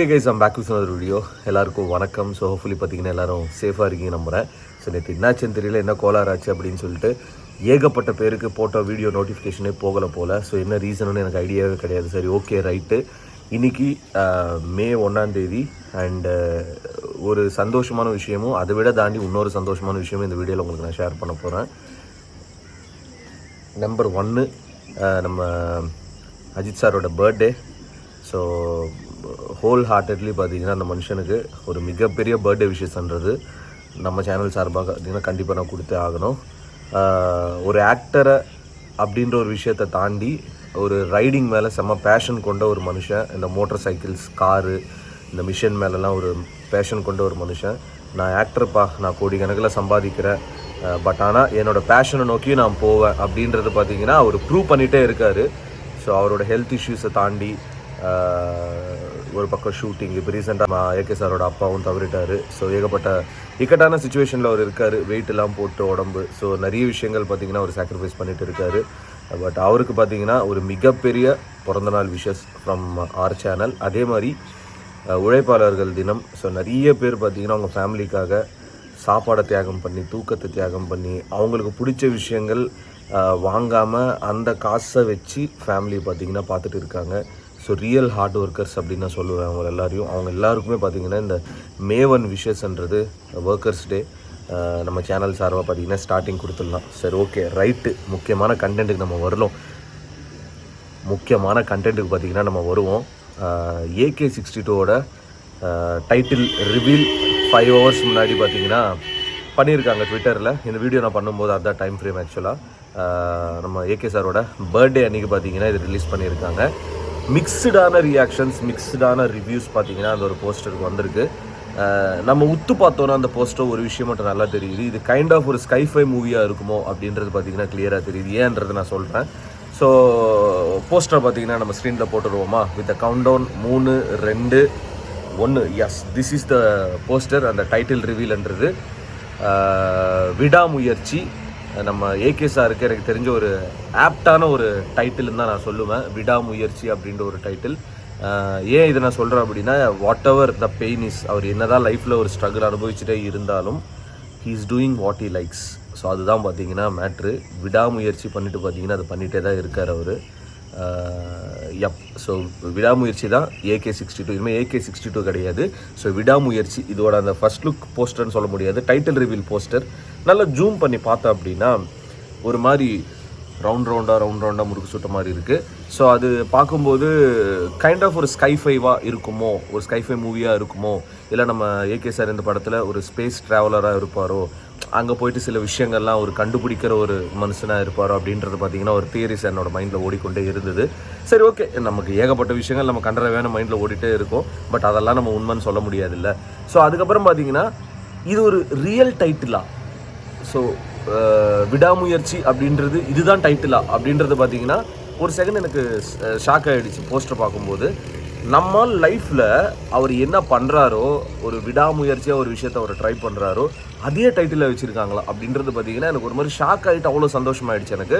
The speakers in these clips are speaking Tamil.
Okay guys I'm back with ஒரு வீடியோ எல்லாருக்கும் வணக்கம். ஸோ ஹோப்ஃபுல்லி பார்த்தீங்கன்னா எல்லாரும் சேஃபாக இருக்கீங்க நம்புகிறேன் ஸோ நேற்று என்னாச்சுன்னு தெரியல என்ன கோளாறாச்சு அப்படின்னு சொல்லிட்டு ஏகப்பட்ட பேருக்கு போட்ட வீடியோ நோட்டிஃபிகேஷனே போகலை போல். ஸோ என்ன ரீசனுன்னு எனக்கு ஐடியாவே கிடையாது. சரி ஓகே ரைட்டு இன்னைக்கு மே ஒன்றாந்தேதி அண்டு ஒரு சந்தோஷமான விஷயமும் அதை விட தாண்டி இன்னொரு சந்தோஷமான விஷயமும் இந்த வீடியோவில் உங்களுக்கு நான் ஷேர் பண்ண போகிறேன் நம்பர் ஒன்று நம்ம அஜித் சாரோட பர்த்டே ஸோ ஹோல் ஹார்ட்டட்லி பார்த்தீங்கன்னா அந்த மனுஷனுக்கு ஒரு மிகப்பெரிய பர்த்டே விஷஸ்ன்றது நம்ம சேனல் சார்பாக பார்த்தீங்கன்னா கண்டிப்பாக நான் கொடுத்தே ஆகணும். ஒரு ஆக்டரை அப்படின்ற ஒரு விஷயத்தை தாண்டி ஒரு ரைடிங் மேலே செம்ம பேஷன் கொண்ட ஒரு மனுஷன் இந்த மோட்டர் சைக்கிள்ஸ் காரு இந்த மிஷின் மேலெலாம் ஒரு பேஷன் கொண்ட ஒரு மனுஷன். நான் ஆக்டர்ப்பா நான் கோடிக்கணக்கில் சம்பாதிக்கிறேன். பட் ஆனால் என்னோடய பேஷனை நோக்கி நான் போவேன் அப்படின்றது பார்த்தீங்கன்னா அவர் ப்ரூவ் பண்ணிகிட்டே இருக்கார். ஸோ அவரோட ஹெல்த் இஷ்யூஸை தாண்டி ஒரு பக்கம் ஷூட்டிங் இப்போ ரீசெண்டாக ஏகே சாரோட அப்பாவும் தவறிட்டார். ஸோ ஏகப்பட்ட இக்கட்டான சுச்சுவேஷனில் அவர் இருக்கார். வெயிட் எல்லாம் போட்டு உடம்பு. ஸோ நிறைய விஷயங்கள் பார்த்தீங்கன்னா அவர் சாக்ரிஃபைஸ் பண்ணிட்டு இருக்காரு. பட் அவருக்கு பார்த்தீங்கன்னா ஒரு மிகப்பெரிய பிறந்தநாள் விஷஸ் ஃப்ரம் ஆர் சேனல் அதே மாதிரி உழைப்பாளர்கள் தினம். ஸோ நிறைய பேர் பார்த்தீங்கன்னா அவங்க ஃபேமிலிக்காக சாப்பாடை தியாகம் பண்ணி தூக்கத்தை தியாகம் பண்ணி அவங்களுக்கு பிடிச்ச விஷயங்கள் வாங்காமல் அந்த காசை வச்சு ஃபேமிலி பார்த்தீங்கன்னா பார்த்துட்டு இருக்காங்க. ஸோ ரியல் ஹார்ட் ஒர்க்கர்ஸ் அப்படின்னு நான் சொல்லுவேன் அவங்க எல்லாரையும். அவங்க எல்லாருக்குமே பார்த்தீங்கன்னா இந்த மே ஒன் விஷஸ்ன்றது ஒர்க்கர்ஸ் டே நம்ம சேனல் சார்பாக பார்த்தீங்கன்னா ஸ்டார்டிங் கொடுத்துடலாம். சரி ஓகே ரைட்டு முக்கியமான கண்டென்ட்டுக்கு நம்ம வரலாம் முக்கியமான கண்டென்ட்டுக்கு பார்த்தீங்கன்னா நம்ம வருவோம். ஏகே சிக்ஸ்டி டூவோட டைட்டில் ரிவீல் ஃபைவ் ஹவர்ஸ் முன்னாடி பார்த்தீங்கன்னா பண்ணியிருக்காங்க ட்விட்டரில் இந்த வீடியோ நான் பண்ணும்போது அதுதான் டைம் ஃப்ரேம் ஆக்சுவலாக நம்ம ஏகே சாரோட பர்த்டே அன்றைக்கி பார்த்தீங்கன்னா இது ரிலீஸ் பண்ணியிருக்காங்க. மிக்ஸ்டான ரியாக்ஷன்ஸ் மிக்ஸ்டான ரிவ்யூஸ் பார்த்தீங்கன்னா அந்த ஒரு போஸ்டருக்கு வந்திருக்கு. நம்ம உத்து பார்த்தோன்னா அந்த போஸ்டர் ஒரு விஷயம் மட்டும் நல்லா தெரியுது. இது கைண்ட் ஆஃப் ஒரு ஸ்கைஃபை மூவியாக இருக்குமோ அப்படின்றது பார்த்தீங்கன்னா கிளியராக தெரியுது. ஏன்றது நான் சொல்கிறேன் ஸோ போஸ்டர் பார்த்தீங்கன்னா நம்ம ஸ்க்ரீனில் போட்டுருவோமா? வித் கவுண்ட் டவுன் மூணு ரெண்டு ஒன்று yes this is the poster அந்த டைட்டில் ரிவீல்ன்றது விடாமுயற்சி நம்ம ஏகே சாருக்கு எனக்கு தெரிஞ்ச ஒரு ஆப்டான ஒரு டைட்டில்னு தான் நான் சொல்லுவேன். விடாமுயற்சி அப்படின்ற ஒரு டைட்டில் ஏன் இதை நான் சொல்கிறேன் அப்படின்னா whatever the pain is அவர் என்னதான் லைஃப்பில் ஒரு ஸ்ட்ரகிள் அனுபவிச்சுட்டே இருந்தாலும் he is doing what he likes so அதுதான் பார்த்தீங்கன்னா மேட்ரு விடாமுயற்சி பண்ணிட்டு பார்த்தீங்கன்னா அது பண்ணிகிட்டே தான் இருக்கார் அவர். எப் ஸோ விடாமுயற்சி தான் ஏகே சிக்ஸ்டி டூ இனிமேல் ஏகே சிக்ஸ்டி டூ கிடையாது. ஸோ விடாமுயற்சி இதோட அந்த ஃபர்ஸ்ட் லுக் போஸ்டர்னு சொல்ல முடியாது. டைட்டில் ரிவீல் போஸ்டர் நல்லா ஜூம் பண்ணி பார்த்தோம் அப்படின்னா ஒரு மாதிரி ரவுண்ட் ரவுண்டாக ரவுண்ட் ரவுண்டாக முறுக்கு சுட்ட மாதிரி இருக்குது ஸோ அது பார்க்கும்போது கைண்ட் ஆஃப் ஒரு ஸ்கைஃபைவாக இருக்குமோ ஒரு ஸ்கைஃபை மூவியாக இருக்குமோ இல்லை நம்ம ஏகே சார் இந்த படத்தில் ஒரு ஸ்பேஸ் ட்ராவலராக இருப்பாரோ அங்கே போயிட்டு சில விஷயங்கள்லாம் ஒரு கண்டுபிடிக்கிற ஒரு மனுஷனாக இருப்பாரோ அப்படின்றது பார்த்தீங்கன்னா ஒரு தியரிஸ் என்னோட மைண்டில் ஓடிக்கொண்டே இருந்தது. சரி ஓகே நமக்கு ஏகப்பட்ட விஷயங்கள் நம்ம கண்டற வேணும் மைண்டில் ஓடிட்டே இருக்கும். பட் அதெல்லாம் நம்ம உண்மைன்னு சொல்ல முடியாதுல்ல. ஸோ அதுக்கப்புறம் பார்த்தீங்கன்னா இது ஒரு ரியல் டைட்டிலாக ஸோ uh, விடாமுயற்சி அப்படின்றது இதுதான் டைட்டிலா அப்படின்றது பார்த்தீங்கன்னா ஒரு செகண்ட் எனக்கு ஷாக் ஆகிடுச்சு போஸ்டர் பார்க்கும்போது. நம்ம லைஃப்பில் அவர் என்ன பண்ணுறாரோ ஒரு விடாமுயற்சியாக ஒரு விஷயத்த அவர் ட்ரை பண்ணுறாரோ அதே டைட்டிலில் வச்சுருக்காங்களா அப்படின்றது பார்த்தீங்கன்னா எனக்கு ஒரு மாதிரி ஷாக் ஆகிட்டு அவ்வளோ சந்தோஷமாயிடுச்சு எனக்கு.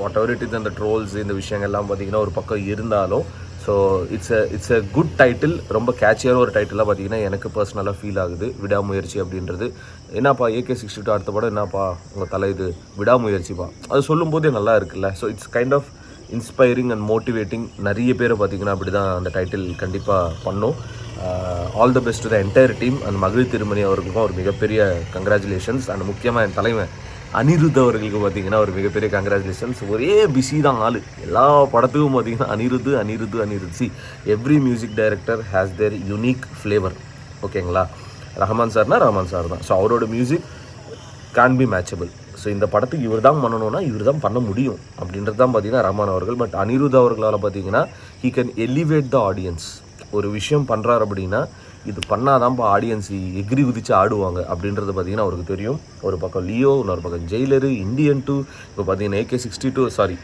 வாட் எவர் இட் இஸ் அந்த ட்ரோல்ஸ் இந்த விஷயங்கள்லாம் பார்த்தீங்கன்னா ஒரு பக்கம் இருந்தாலும் so it's a it's a good title ரொம்ப கேட்சியான ஒரு டைட்டிலாக பார்த்தீங்கன்னா எனக்கு பர்சனலாக ஃபீல் ஆகுது. விடாமுயற்சி அப்படின்றது. என்னப்பா ஏகே சிக்ஸ்டி டூ அடுத்த படம் என்னப்பா? உங்கள் தலை இது. விடாமுயற்சிப்பா அது சொல்லும்போதே நல்லா இருக்குல்ல. So it's kind of inspiring and motivating நிறைய பேரை பார்த்தீங்கன்னா அப்படி தான் அந்த டைட்டில் கண்டிப்பாக பண்ணும். All the best the entire team அந்த மகிழ் திருமணி அவர்களுக்கும் ஒரு மிகப்பெரிய கங்க்ராச்சுலேஷன்ஸ் அண்ட் முக்கியமாக என் தலைவன் அனிருத் அவர்களுக்கு பார்த்தீங்கன்னா ஒரு மிகப்பெரிய கங்க்ராச்சுலேஷன்ஸ் ஒரே பிஸி தான் ஆள். எல்லா படத்துக்கும் பார்த்தீங்கன்னா Anirudh Anirudh Anirudh. See every music director has their unique flavour ஓகேங்களா ரஹ்மான் சார்னா ரஹ்மான் சார் தான். ஸோ அவரோட music can be matchable so இந்த படத்துக்கு இவர் தான் பண்ணணும்னா இவர் தான் பண்ண முடியும் அப்படின்றது தான் பார்த்தீங்கன்னா ரஹ்மான் அவர்கள். பட் அனிருத் அவர்களால் பார்த்தீங்கன்னா he can elevate the audience ஒரு விஷயம் பண்ணுறாரு அப்படின்னா இது பண்ணாதான்ப்பா ஆடியன்ஸ் எகிரி குதிச்சு ஆடுவாங்க அப்படின்றது பார்த்தீங்கன்னா அவருக்கு தெரியும். ஒரு பக்கம் லியோ இன்னொரு பக்கம் ஜெயிலரு இந்தியன் டூ இப்போ பார்த்தீங்கன்னா AK sixty two sorry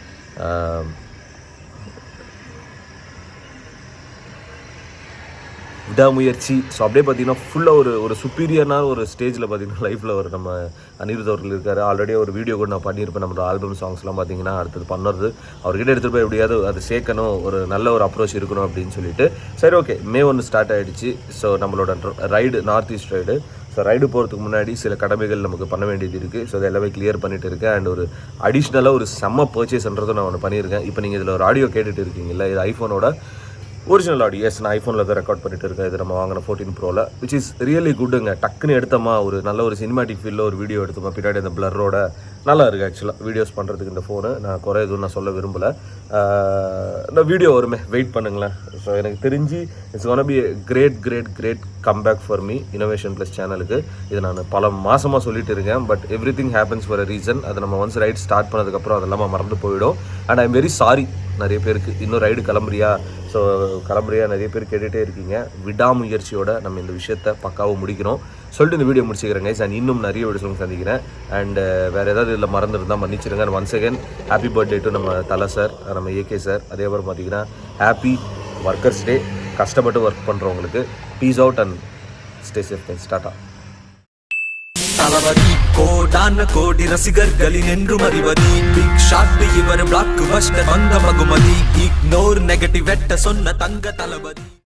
Vidaamuyarchi. So அப்படியே பார்த்தீங்கன்னா ஃபுல்லாக ஒரு ஒரு சுப்பீரியரான ஒரு ஸ்டேஜில் பார்த்தீங்கன்னா லைஃப்பில் ஒரு நம்ம அனிருத் அவர்கள் இருக்கார். ஆல்ரெடி ஒரு வீடியோ கூட நான் பண்ணியிருப்பேன். நம்மளோட ஆல்பம் சாங்ஸ்லாம் பார்த்தீங்கன்னா அடுத்தது பண்ணுறது அவர்கிட்ட எடுத்துகிட்டு போய் எப்படியாவது அது சேர்க்கணும் ஒரு நல்ல ஒரு அப்ரோச் இருக்கணும் அப்படின்னு சொல்லிட்டு. சரி ஓகே மே ஒன்று ஸ்டார்ட் ஆகிடுச்சு ஸோ நம்மளோட ride north east ride so ride போகிறதுக்கு முன்னாடி சில கடமைகள் நமக்கு பண்ண வேண்டியது இருக்குது ஸோ அதை எல்லாமே கிளியர் பண்ணிட்டு இருக்கேன். அண்ட் ஒரு அடிஷ்னலாக ஒரு செம்ம பர்ச்சேஸ்ன்றதும் நான் ஒன்று பண்ணியிருக்கேன். இப்போ நீங்கள் இதில் ஒரு ஆடியோ கேட்டுட்டு இருக்கீங்கல்ல இது ஐஃபோனோட ஒரிஜினல் ஆடியோ எஸ் நான் ஐஃபோனில் தான் ரெக்கார்ட் பண்ணிட்டு இருக்கேன். இது நம்ம வாங்கின ஃபோர்டீன் ப்ரோவில் விச் இஸ் ரியலி குட்டுங்க டக்குன்னு எடுத்தோமா ஒரு நல்ல ஒரு சினிமாட்டிக் ஃபீலில் ஒரு வீடியோ எடுத்தோமா பின்னாடி அந்த பிளரோட நல்லா இருக்குது ஆக்சுவலாக வீடியோஸ் பண்ணுறதுக்கு இந்த ஃபோனு நான் குறை எதுவும் நான் சொல்ல விரும்பலை. இந்த வீடியோ வருமே வெயிட் பண்ணுங்களேன். ஸோ எனக்கு தெரிஞ்சு it's one be great great great comeback for me innovation plus சேனலுக்கு இது நான் பல மாதமாக சொல்லிட்டு இருக்கேன். But everything happens for a reason அதை நம்ம ஒன்ஸ் ரைட் ஸ்டார்ட் பண்ணதுக்கப்புறம் அதெல்லாம் மறந்து போயிடும். அண்ட் ஐம் வெரி சாரி நிறைய பேருக்கு. இன்னும் ரைடு கிளம்புறியா? ஸோ கிளம்புறியா? நிறைய பேர் கேட்டுகிட்டே இருக்கீங்க. விடாமுயற்சியோட நம்ம இந்த விஷயத்தை பக்காவாக முடிக்கிறோம். சொல்லிட்டு இந்த வீடியோ முடிச்சுக்கிறேன் கைஸ் அண்ட் இன்னும் நிறைய வீடியோஸ் சந்திக்கிறேன். அண்ட் uh, வேறு ஏதாவது இதில் மறந்துருந்தால் மன்னிச்சிருங்க. Once again happy birthday to நம்ம தலை சார் நம்ம ஏகே சார் அதே மாதிரி பார்த்தீங்கன்னா ஹாப்பி ஒர்க்கர்ஸ் டே கஷ்டப்பட்டு ஒர்க் பண்ணுறவங்களுக்கு peace out and stay safe guys tata தளபதி கோடான கோடி ரசிகர்களின் என்றும் அறிவதி பிக் ஷாட் இவர் பிளாக் பஸ்டர் வந்த மகுமதி இக்னோர் நெகட்டிவ் வெட்ட சொன்ன தங்க தளபதி